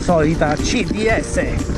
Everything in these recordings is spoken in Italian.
solita CDS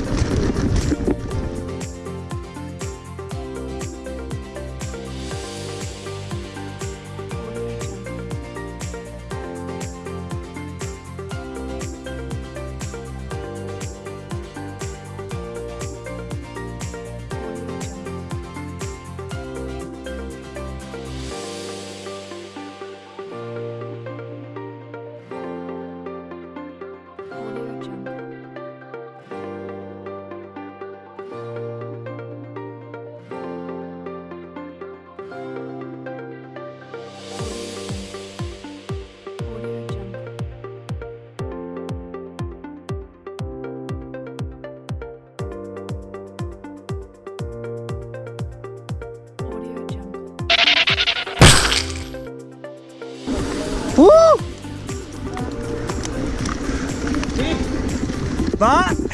Va!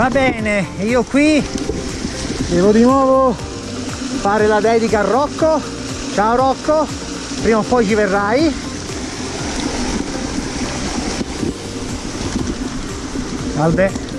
Va bene, io qui devo di nuovo fare la dedica a Rocco. Ciao Rocco, prima o poi ci verrai. Salve.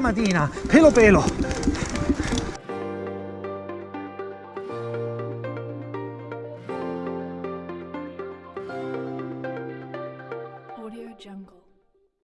Porca mattina, pelo pelo.